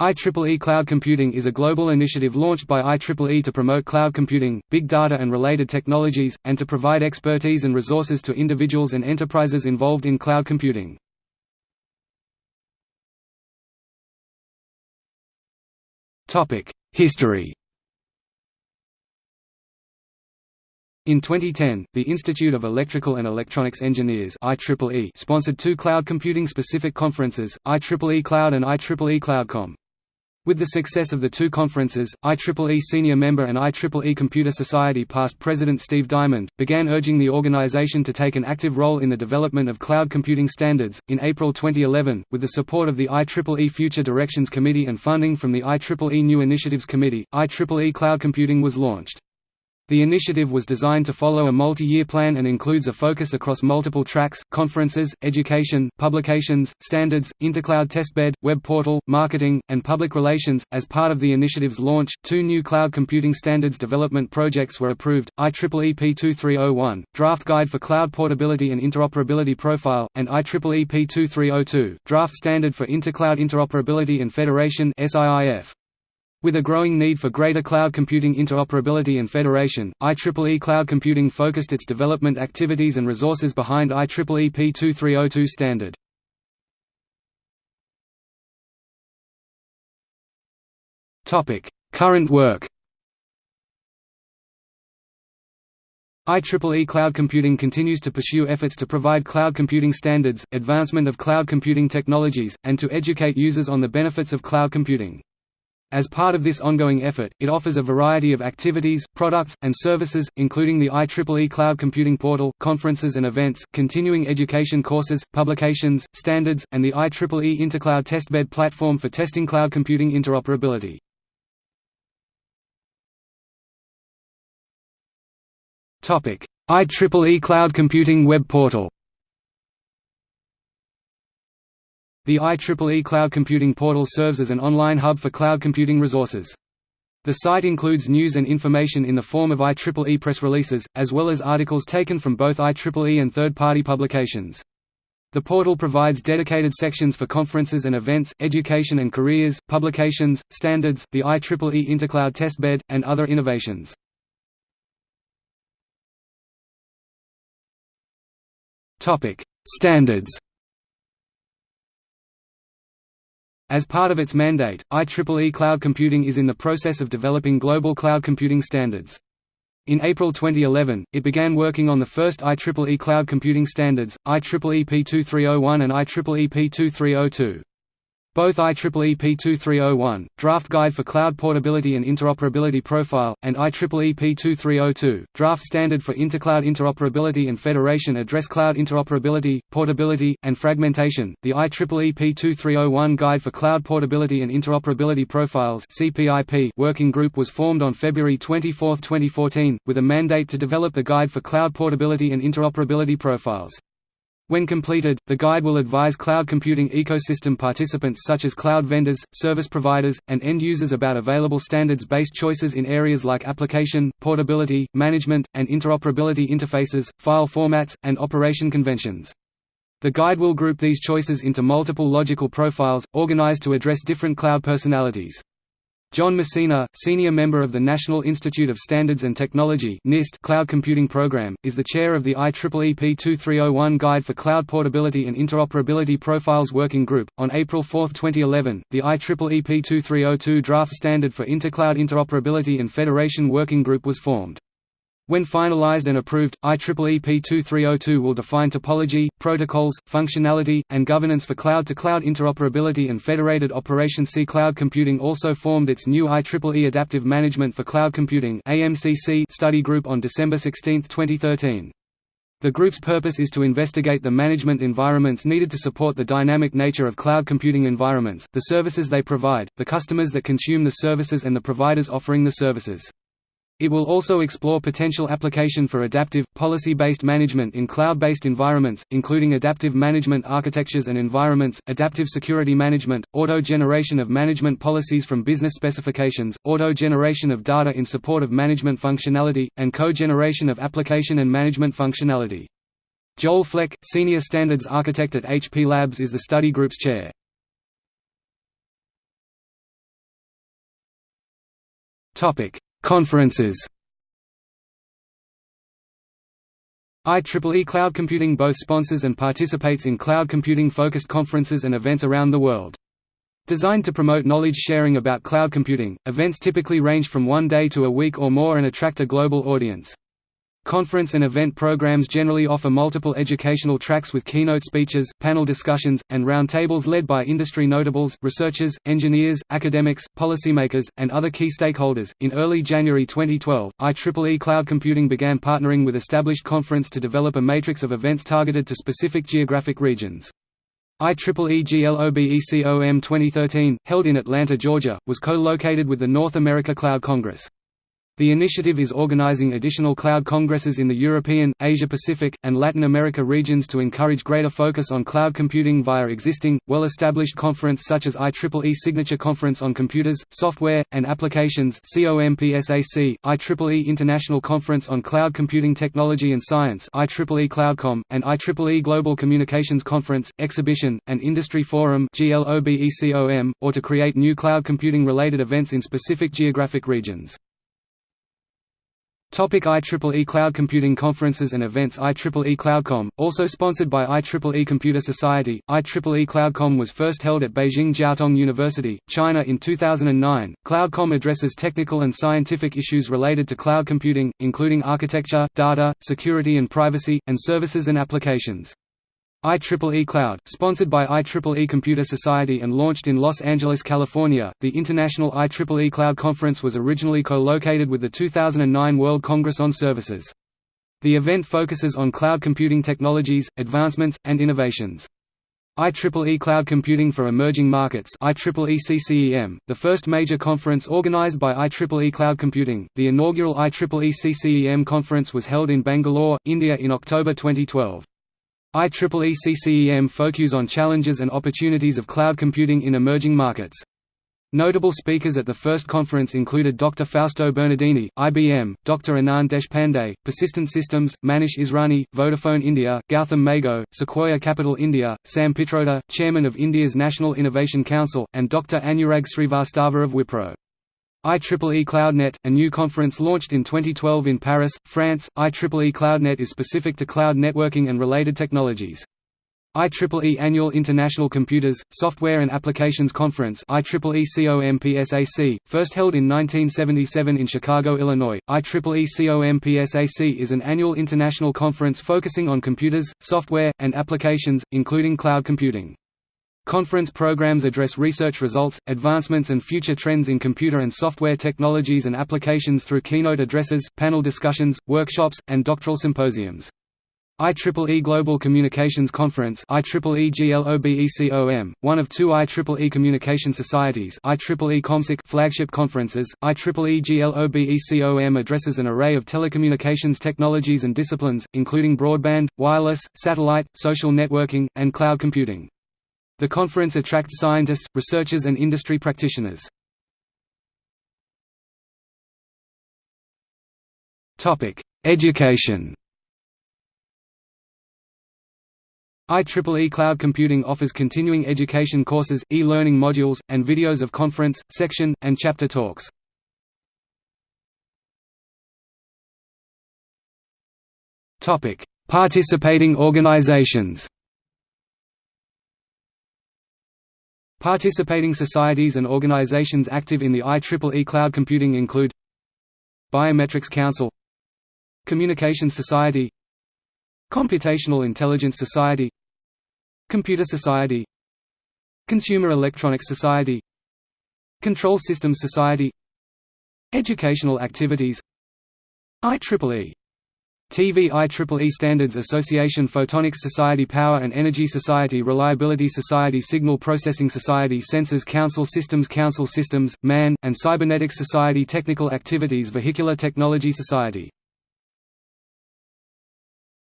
IEEE Cloud Computing is a global initiative launched by IEEE to promote cloud computing, big data and related technologies, and to provide expertise and resources to individuals and enterprises involved in cloud computing. History In 2010, the Institute of Electrical and Electronics Engineers IEEE sponsored two cloud computing specific conferences, IEEE Cloud and IEEE CloudCom. With the success of the two conferences, IEEE senior member and IEEE Computer Society past president Steve Diamond began urging the organization to take an active role in the development of cloud computing standards. In April 2011, with the support of the IEEE Future Directions Committee and funding from the IEEE New Initiatives Committee, IEEE Cloud Computing was launched. The initiative was designed to follow a multi-year plan and includes a focus across multiple tracks, conferences, education, publications, standards, intercloud testbed, web portal, marketing, and public relations. As part of the initiative's launch, two new cloud computing standards development projects were approved, IEEE P2301, Draft Guide for Cloud Portability and Interoperability Profile, and IEEE P2302, Draft Standard for Intercloud Interoperability and Federation SIIF. With a growing need for greater cloud computing interoperability and federation, IEEE Cloud Computing focused its development activities and resources behind IEEE P2302 standard. Current work IEEE Cloud Computing continues to pursue efforts to provide cloud computing standards, advancement of cloud computing technologies, and to educate users on the benefits of cloud computing. As part of this ongoing effort, it offers a variety of activities, products, and services, including the IEEE Cloud Computing Portal, conferences and events, continuing education courses, publications, standards, and the IEEE Intercloud Testbed platform for testing cloud computing interoperability. IEEE Cloud Computing Web Portal The IEEE Cloud Computing Portal serves as an online hub for cloud computing resources. The site includes news and information in the form of IEEE press releases, as well as articles taken from both IEEE and third-party publications. The portal provides dedicated sections for conferences and events, education and careers, publications, standards, the IEEE Intercloud Testbed, and other innovations. Standards As part of its mandate, IEEE Cloud Computing is in the process of developing global cloud computing standards. In April 2011, it began working on the first IEEE cloud computing standards, IEEE P2301 and IEEE P2302. Both IEEE P2301, Draft Guide for Cloud Portability and Interoperability Profile, and IEEE P2302, Draft Standard for Intercloud Interoperability and Federation address cloud interoperability, portability, and fragmentation. The IEEE P2301 Guide for Cloud Portability and Interoperability Profiles (CPIP) working group was formed on February 24, 2014, with a mandate to develop the Guide for Cloud Portability and Interoperability Profiles. When completed, the guide will advise cloud computing ecosystem participants such as cloud vendors, service providers, and end users about available standards-based choices in areas like application, portability, management, and interoperability interfaces, file formats, and operation conventions. The guide will group these choices into multiple logical profiles, organized to address different cloud personalities. John Messina, senior member of the National Institute of Standards and Technology (NIST) Cloud Computing Program, is the chair of the IEEE P2301 Guide for Cloud Portability and Interoperability Profiles Working Group. On April 4, 2011, the IEEE P2302 Draft Standard for Intercloud Interoperability and Federation Working Group was formed. When finalized and approved, IEEE P2302 will define topology, protocols, functionality, and governance for cloud-to-cloud -cloud interoperability and federated operations. C Cloud Computing also formed its new IEEE Adaptive Management for Cloud Computing study group on December 16, 2013. The group's purpose is to investigate the management environments needed to support the dynamic nature of cloud computing environments, the services they provide, the customers that consume the services and the providers offering the services. It will also explore potential application for adaptive, policy-based management in cloud-based environments, including adaptive management architectures and environments, adaptive security management, auto-generation of management policies from business specifications, auto-generation of data in support of management functionality, and co-generation of application and management functionality. Joel Fleck, Senior Standards Architect at HP Labs is the study group's chair. Conferences IEEE Cloud Computing both sponsors and participates in cloud computing-focused conferences and events around the world. Designed to promote knowledge sharing about cloud computing, events typically range from one day to a week or more and attract a global audience. Conference and event programs generally offer multiple educational tracks with keynote speeches, panel discussions, and roundtables led by industry notables, researchers, engineers, academics, policymakers, and other key stakeholders. In early January 2012, IEEE Cloud Computing began partnering with established conference to develop a matrix of events targeted to specific geographic regions. IEEE GLOBECOM 2013, held in Atlanta, Georgia, was co-located with the North America Cloud Congress. The initiative is organizing additional cloud congresses in the European, Asia-Pacific, and Latin America regions to encourage greater focus on cloud computing via existing, well-established conference such as IEEE Signature Conference on Computers, Software, and Applications COMPSAC, IEEE International Conference on Cloud Computing Technology and Science IEEE CloudCom, and IEEE Global Communications Conference, Exhibition, and Industry Forum or to create new cloud computing-related events in specific geographic regions. Topic IEEE Cloud Computing Conferences and Events IEEE CloudCom, also sponsored by IEEE Computer Society, IEEE CloudCom was first held at Beijing Jiaotong University, China in 2009. CloudCom addresses technical and scientific issues related to cloud computing, including architecture, data, security and privacy, and services and applications. IEEE Cloud, sponsored by IEEE Computer Society and launched in Los Angeles, California, the International IEEE Cloud Conference was originally co-located with the 2009 World Congress on Services. The event focuses on cloud computing technologies, advancements, and innovations. IEEE Cloud Computing for Emerging Markets IEEE CCEM, the first major conference organized by IEEE Cloud Computing. The inaugural IEEE CCEM conference was held in Bangalore, India in October 2012. IEEE CCEM focuses on challenges and opportunities of cloud computing in emerging markets. Notable speakers at the first conference included Dr. Fausto Bernardini, IBM, Dr. Anand Deshpande, Persistent Systems, Manish Israni, Vodafone India, Gautam Mago, Sequoia Capital India, Sam Pitroda, Chairman of India's National Innovation Council, and Dr. Anurag Srivastava of Wipro. IEEE CloudNet, a new conference launched in 2012 in Paris, France. IEEE CloudNet is specific to cloud networking and related technologies. IEEE Annual International Computers, Software and Applications Conference IEEE COMPSAC, first held in 1977 in Chicago, Illinois. IEEE COMPSAC is an annual international conference focusing on computers, software, and applications, including cloud computing. Conference programs address research results, advancements and future trends in computer and software technologies and applications through keynote addresses, panel discussions, workshops, and doctoral symposiums. IEEE Global Communications Conference IEEE GLOBECOM, one of two IEEE Communication Societies IEEE ComSoc flagship conferences, IEEE GLOBECOM addresses an array of telecommunications technologies and disciplines, including broadband, wireless, satellite, social networking, and cloud computing. The conference attracts scientists, researchers and industry practitioners. Education IEEE Cloud Computing offers continuing education courses, e-learning modules, and videos of conference, section, and chapter talks. Participating organizations Participating societies and organizations active in the IEEE cloud computing include Biometrics Council Communications Society Computational Intelligence Society Computer Society Consumer Electronics Society Control Systems Society Educational Activities IEEE TV IEEE Standards Association Photonics Society Power and Energy Society Reliability Society Signal Processing Society Sensors Council Systems Council Systems, MAN, and Cybernetics Society Technical Activities Vehicular Technology Society